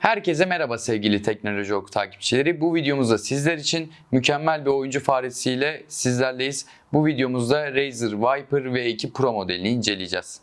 Herkese merhaba sevgili Teknoloji Oku takipçileri. Bu videomuzda sizler için mükemmel bir oyuncu faresiyle sizlerleyiz. Bu videomuzda Razer Viper V2 Pro modelini inceleyeceğiz.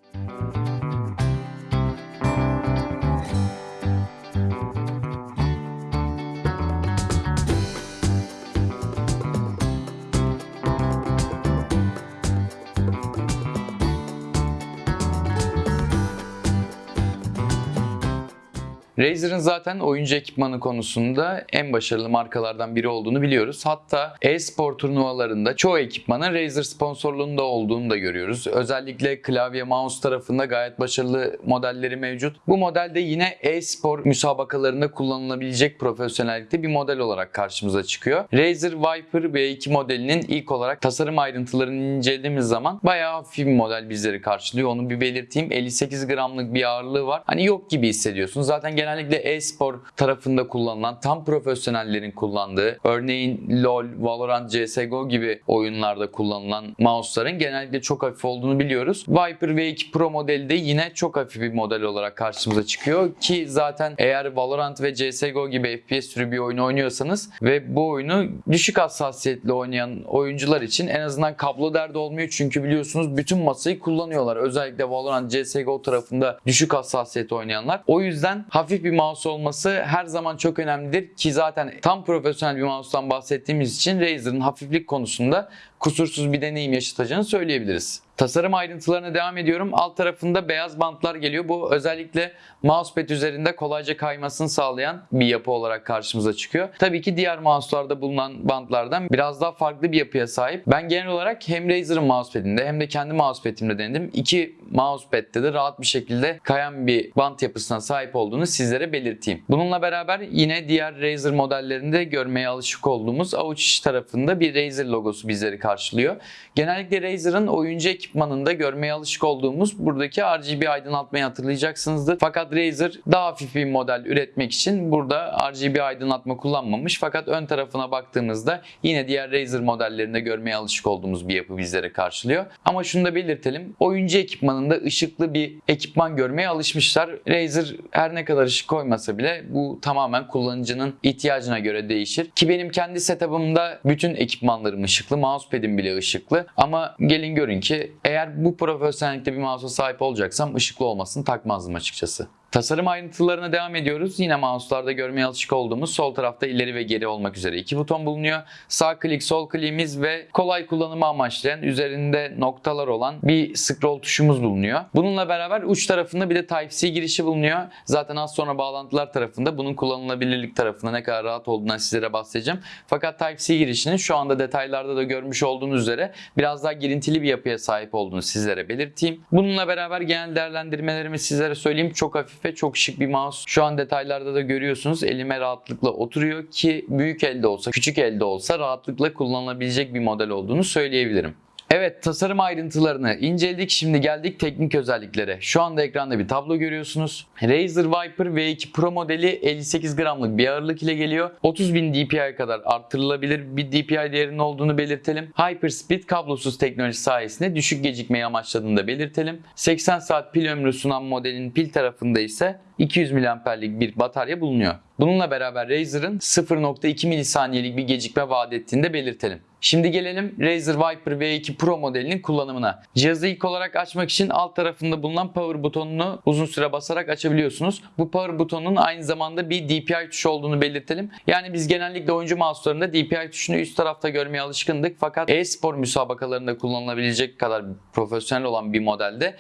Razer'ın zaten oyuncu ekipmanı konusunda en başarılı markalardan biri olduğunu biliyoruz. Hatta e-spor turnuvalarında çoğu ekipmanın Razer sponsorluğunda olduğunu da görüyoruz. Özellikle klavye mouse tarafında gayet başarılı modelleri mevcut. Bu modelde yine e-spor müsabakalarında kullanılabilecek profesyonellikte bir model olarak karşımıza çıkıyor. Razer Viper V2 modelinin ilk olarak tasarım ayrıntılarını incelediğimiz zaman bayağı hafif bir model bizleri karşılıyor. Onu bir belirteyim. 58 gramlık bir ağırlığı var. Hani yok gibi hissediyorsunuz. Zaten genellikle e-spor tarafında kullanılan, tam profesyonellerin kullandığı, örneğin LoL, Valorant, CSGO gibi oyunlarda kullanılan mouse'ların genellikle çok hafif olduğunu biliyoruz. Viper V2 Pro modeli de yine çok hafif bir model olarak karşımıza çıkıyor ki zaten eğer Valorant ve CSGO gibi FPS türü bir oyun oynuyorsanız ve bu oyunu düşük hassasiyetli oynayan oyuncular için en azından kablo derdi olmuyor çünkü biliyorsunuz bütün masayı kullanıyorlar. Özellikle Valorant, CSGO tarafında düşük hassasiyet oynayanlar. O yüzden hafif bir mouse olması her zaman çok önemlidir ki zaten tam profesyonel bir mouse'tan bahsettiğimiz için Razer'ın hafiflik konusunda kusursuz bir deneyim yaşatacağını söyleyebiliriz. Tasarım ayrıntılarına devam ediyorum. Alt tarafında beyaz bantlar geliyor. Bu özellikle mousepad üzerinde kolayca kaymasını sağlayan bir yapı olarak karşımıza çıkıyor. Tabii ki diğer mouse'larda bulunan bantlardan biraz daha farklı bir yapıya sahip. Ben genel olarak hem Razer'ın mousepad'inde hem de kendi mousepad'imde denedim. İki mousepad'de de rahat bir şekilde kayan bir bant yapısına sahip olduğunu sizlere belirteyim. Bununla beraber yine diğer Razer modellerinde görmeye alışık olduğumuz avuç içi tarafında bir Razer logosu bizleri karşılıyor. Genellikle Razer'ın oyuncu ekipmanında görmeye alışık olduğumuz buradaki RGB aydınlatmayı hatırlayacaksınızdır. Fakat Razer daha hafif bir model üretmek için burada RGB aydınlatma kullanmamış. Fakat ön tarafına baktığımızda yine diğer Razer modellerinde görmeye alışık olduğumuz bir yapı bizlere karşılıyor. Ama şunu da belirtelim. Oyuncu ekipmanında ışıklı bir ekipman görmeye alışmışlar. Razer her ne kadar ışık koymasa bile bu tamamen kullanıcının ihtiyacına göre değişir. Ki benim kendi setup'ımda bütün ekipmanlarım ışıklı. Mousepad'im bile ışıklı. Ama gelin görün ki eğer bu profesyonellikte bir mouse'a sahip olacaksam ışıklı olmasını takmazdım açıkçası. Tasarım ayrıntılarına devam ediyoruz. Yine mouse'larda görmeye alışık olduğumuz sol tarafta ileri ve geri olmak üzere iki buton bulunuyor. Sağ klik, sol kliğimiz ve kolay kullanımı amaçlayan üzerinde noktalar olan bir scroll tuşumuz bulunuyor. Bununla beraber uç tarafında bir de Type-C girişi bulunuyor. Zaten az sonra bağlantılar tarafında bunun kullanılabilirlik tarafında ne kadar rahat olduğundan sizlere bahsedeceğim. Fakat Type-C girişinin şu anda detaylarda da görmüş olduğunuz üzere biraz daha girintili bir yapıya sahip olduğunu sizlere belirteyim. Bununla beraber genel değerlendirmelerimi sizlere söyleyeyim. Çok hafif ve çok şık bir mouse. Şu an detaylarda da görüyorsunuz elime rahatlıkla oturuyor ki büyük elde olsa, küçük elde olsa rahatlıkla kullanılabilecek bir model olduğunu söyleyebilirim. Evet tasarım ayrıntılarını inceledik. Şimdi geldik teknik özelliklere. Şu anda ekranda bir tablo görüyorsunuz. Razer Viper V2 Pro modeli 58 gramlık bir ağırlık ile geliyor. 30.000 DPI'ye kadar arttırılabilir bir DPI değerinin olduğunu belirtelim. Hyperspeed kablosuz teknoloji sayesinde düşük gecikmeyi amaçladığını da belirtelim. 80 saat pil ömrü sunan modelin pil tarafında ise 200 mAh'lik bir batarya bulunuyor. Bununla beraber Razer'ın 0.2 milisaniyelik bir gecikme vaat ettiğini de belirtelim. Şimdi gelelim Razer Viper V2 Pro modelinin kullanımına. Cihazı ilk olarak açmak için alt tarafında bulunan power butonunu uzun süre basarak açabiliyorsunuz. Bu power butonunun aynı zamanda bir DPI tuşu olduğunu belirtelim. Yani biz genellikle oyuncu mouse'larında DPI tuşunu üst tarafta görmeye alışkındık. Fakat e-spor müsabakalarında kullanılabilecek kadar profesyonel olan bir modelde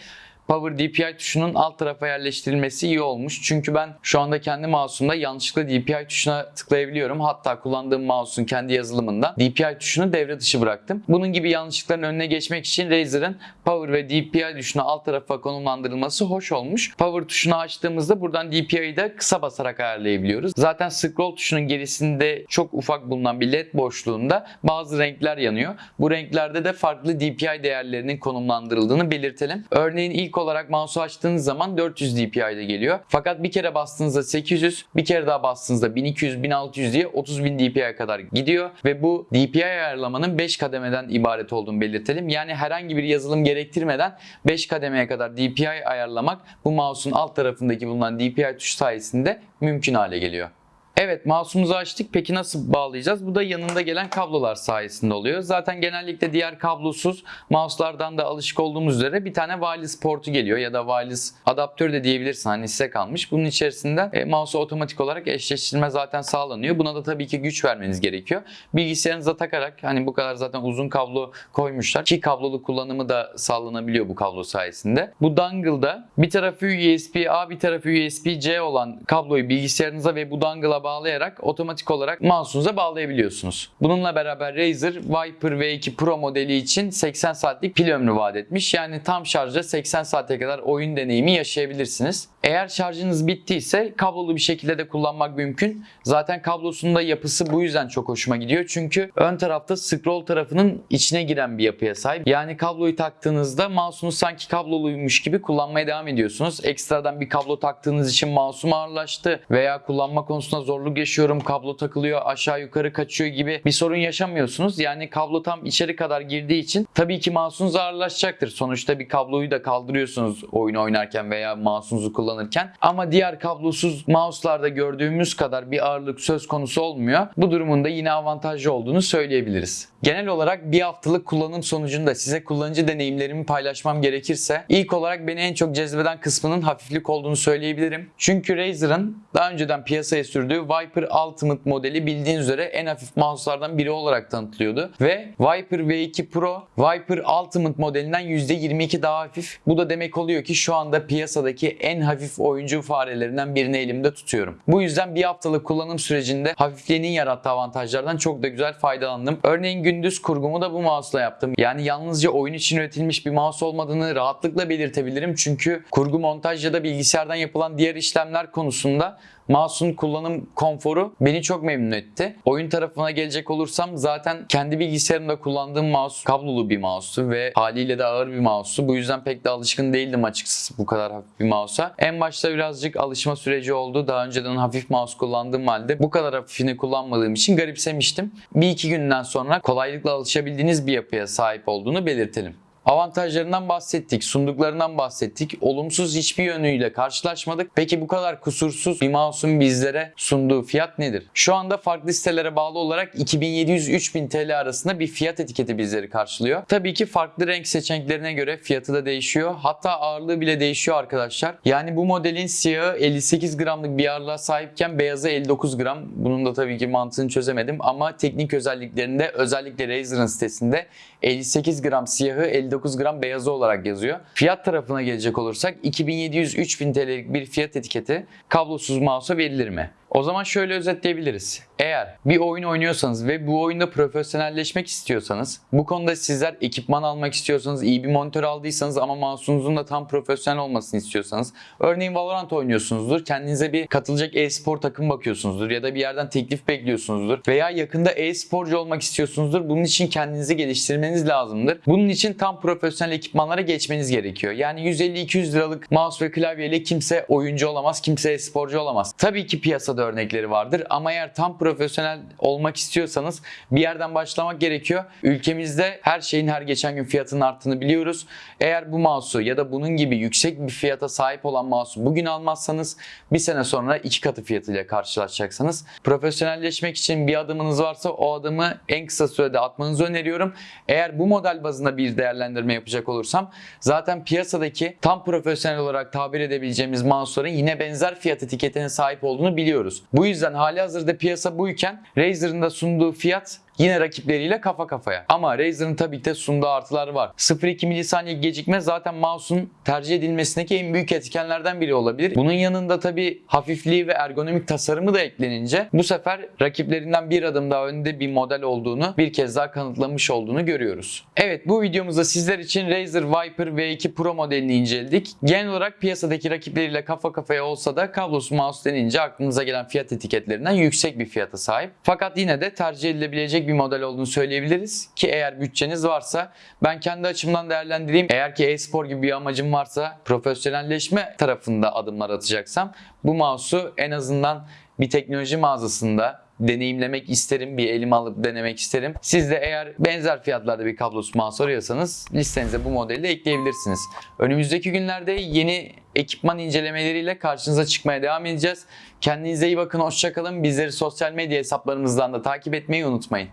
Power DPI tuşunun alt tarafa yerleştirilmesi iyi olmuş. Çünkü ben şu anda kendi mouse'umda yanlışlıkla DPI tuşuna tıklayabiliyorum. Hatta kullandığım mouse'un kendi yazılımında DPI tuşunu devre dışı bıraktım. Bunun gibi yanlışlıkların önüne geçmek için Razer'ın Power ve DPI tuşunu alt tarafa konumlandırılması hoş olmuş. Power tuşunu açtığımızda buradan DPI'yi de kısa basarak ayarlayabiliyoruz. Zaten scroll tuşunun gerisinde çok ufak bulunan bir led boşluğunda bazı renkler yanıyor. Bu renklerde de farklı DPI değerlerinin konumlandırıldığını belirtelim. Örneğin ilk Olarak mouse'u açtığınız zaman 400 dpi'de geliyor. Fakat bir kere bastığınızda 800, bir kere daha bastığınızda 1200, 1600 diye 30.000 dpi'ye kadar gidiyor ve bu DPI ayarlamanın 5 kademeden ibaret olduğunu belirtelim. Yani herhangi bir yazılım gerektirmeden 5 kademeye kadar DPI ayarlamak bu mouse'un alt tarafındaki bulunan DPI tuşu sayesinde mümkün hale geliyor. Evet mouse'umuzu açtık. Peki nasıl bağlayacağız? Bu da yanında gelen kablolar sayesinde oluyor. Zaten genellikle diğer kablosuz mouse'lardan da alışık olduğumuz üzere bir tane wireless portu geliyor ya da wireless adaptör de diyebilirsin. Hani size kalmış. Bunun içerisinde e, mouse'u otomatik olarak eşleştirme zaten sağlanıyor. Buna da tabii ki güç vermeniz gerekiyor. Bilgisayarınıza takarak hani bu kadar zaten uzun kablo koymuşlar. Ki kablolu kullanımı da sağlanabiliyor bu kablo sayesinde. Bu dongle'da bir tarafı USB-A bir tarafı USB-C olan kabloyu bilgisayarınıza ve bu dongle'a bağlayarak otomatik olarak mouse'unuza bağlayabiliyorsunuz. Bununla beraber Razer Viper V2 Pro modeli için 80 saatlik pil ömrü vaat etmiş. Yani tam şarjda 80 saate kadar oyun deneyimi yaşayabilirsiniz. Eğer şarjınız bittiyse kablolu bir şekilde de kullanmak mümkün. Zaten kablosunun da yapısı bu yüzden çok hoşuma gidiyor. Çünkü ön tarafta scroll tarafının içine giren bir yapıya sahip. Yani kabloyu taktığınızda mouse'unuz sanki kabloluymuş gibi kullanmaya devam ediyorsunuz. Ekstradan bir kablo taktığınız için mouse'um ağırlaştı veya kullanma konusunda zorluk yaşıyorum, kablo takılıyor, aşağı yukarı kaçıyor gibi bir sorun yaşamıyorsunuz. Yani kablo tam içeri kadar girdiği için tabii ki mouse'unuz ağırlaşacaktır. Sonuçta bir kabloyu da kaldırıyorsunuz oyun oynarken veya mouse'unuzu kullanırken. Ama diğer kablosuz mouse'larda gördüğümüz kadar bir ağırlık söz konusu olmuyor. Bu durumun da yine avantajlı olduğunu söyleyebiliriz. Genel olarak bir haftalık kullanım sonucunda size kullanıcı deneyimlerimi paylaşmam gerekirse ilk olarak beni en çok cezbeden kısmının hafiflik olduğunu söyleyebilirim. Çünkü Razer'ın daha önceden piyasaya sürdüğü Viper Ultimate modeli bildiğiniz üzere en hafif mouse'lardan biri olarak tanıtılıyordu. Ve Viper V2 Pro Viper Ultimate modelinden %22 daha hafif. Bu da demek oluyor ki şu anda piyasadaki en hafif oyuncu farelerinden birini elimde tutuyorum. Bu yüzden bir haftalık kullanım sürecinde hafifliğinin yarattığı avantajlardan çok da güzel faydalandım. Örneğin gündüz kurgumu da bu mouse'la yaptım. Yani yalnızca oyun için üretilmiş bir mouse olmadığını rahatlıkla belirtebilirim. Çünkü kurgu montaj ya da bilgisayardan yapılan diğer işlemler konusunda Mouse'un kullanım konforu beni çok memnun etti. Oyun tarafına gelecek olursam zaten kendi bilgisayarımda kullandığım mouse kablolu bir mouse'tu ve haliyle de ağır bir mouse'tu. Bu yüzden pek de alışkın değildim açıkçası bu kadar hafif bir mouse'a. En başta birazcık alışma süreci oldu. Daha önceden hafif mouse kullandığım halde bu kadar hafifini kullanmadığım için garipsemiştim. Bir iki günden sonra kolaylıkla alışabildiğiniz bir yapıya sahip olduğunu belirtelim. Avantajlarından bahsettik, sunduklarından bahsettik. Olumsuz hiçbir yönüyle karşılaşmadık. Peki bu kadar kusursuz bir mouse'un bizlere sunduğu fiyat nedir? Şu anda farklı sitelere bağlı olarak 2700-3000 TL arasında bir fiyat etiketi bizleri karşılıyor. Tabii ki farklı renk seçeneklerine göre fiyatı da değişiyor. Hatta ağırlığı bile değişiyor arkadaşlar. Yani bu modelin siyahı 58 gramlık bir ağırlığa sahipken beyazı 59 gram. Bunun da tabii ki mantığını çözemedim ama teknik özelliklerinde özellikle Razer'ın sitesinde 58 gram siyahı 59 gram beyazı olarak yazıyor. Fiyat tarafına gelecek olursak 2700-3000 TL'lik bir fiyat etiketi kablosuz mouse'a verilir mi? O zaman şöyle özetleyebiliriz. Eğer bir oyun oynuyorsanız ve bu oyunda profesyonelleşmek istiyorsanız, bu konuda sizler ekipman almak istiyorsanız, iyi bir monitör aldıysanız ama mouse'unuzun da tam profesyonel olmasını istiyorsanız, örneğin Valorant oynuyorsunuzdur, kendinize bir katılacak e-spor takım bakıyorsunuzdur ya da bir yerden teklif bekliyorsunuzdur veya yakında e-sporcu olmak istiyorsunuzdur. Bunun için kendinizi geliştirmeniz lazımdır. Bunun için tam profesyonel ekipmanlara geçmeniz gerekiyor. Yani 150-200 liralık mouse ve klavyeyle kimse oyuncu olamaz, kimse e-sporcu olamaz. Tabii ki piyasada örnekleri vardır ama eğer tam profesyonel olmak istiyorsanız bir yerden başlamak gerekiyor. Ülkemizde her şeyin her geçen gün fiyatının arttığını biliyoruz. Eğer bu mouse'u ya da bunun gibi yüksek bir fiyata sahip olan mouse'u bugün almazsanız bir sene sonra iki katı fiyatıyla karşılaşacaksınız. Profesyonelleşmek için bir adımınız varsa o adımı en kısa sürede atmanızı öneriyorum. Eğer bu model bazında bir değerlendirme yapacak olursam zaten piyasadaki tam profesyonel olarak tabir edebileceğimiz mouse'ların yine benzer fiyat etiketine sahip olduğunu biliyoruz. Bu yüzden hali hazırda piyasa buyken Razer'ın da sunduğu fiyat yine rakipleriyle kafa kafaya. Ama Razer'ın tabii ki de sunduğu artıları var. 0.2 milisaniye gecikme zaten mouse'un tercih edilmesindeki en büyük etkenlerden biri olabilir. Bunun yanında tabii hafifliği ve ergonomik tasarımı da eklenince bu sefer rakiplerinden bir adım daha önde bir model olduğunu bir kez daha kanıtlamış olduğunu görüyoruz. Evet bu videomuzda sizler için Razer Viper V2 Pro modelini inceledik. Genel olarak piyasadaki rakipleriyle kafa kafaya olsa da kablosuz mouse denince aklınıza gelen fiyat etiketlerinden yüksek bir fiyata sahip. Fakat yine de tercih edilebilecek bir model olduğunu söyleyebiliriz ki eğer bütçeniz varsa ben kendi açımdan değerlendireyim. Eğer ki e-spor gibi bir amacım varsa profesyonelleşme tarafında adımlar atacaksam bu mouse'u en azından bir teknoloji mağazasında deneyimlemek isterim. Bir elime alıp denemek isterim. Siz de eğer benzer fiyatlarda bir kablosuz mouse arıyorsanız listenize bu modeli de ekleyebilirsiniz. Önümüzdeki günlerde yeni ekipman incelemeleriyle karşınıza çıkmaya devam edeceğiz. Kendinize iyi bakın, hoşçakalın. Bizleri sosyal medya hesaplarımızdan da takip etmeyi unutmayın.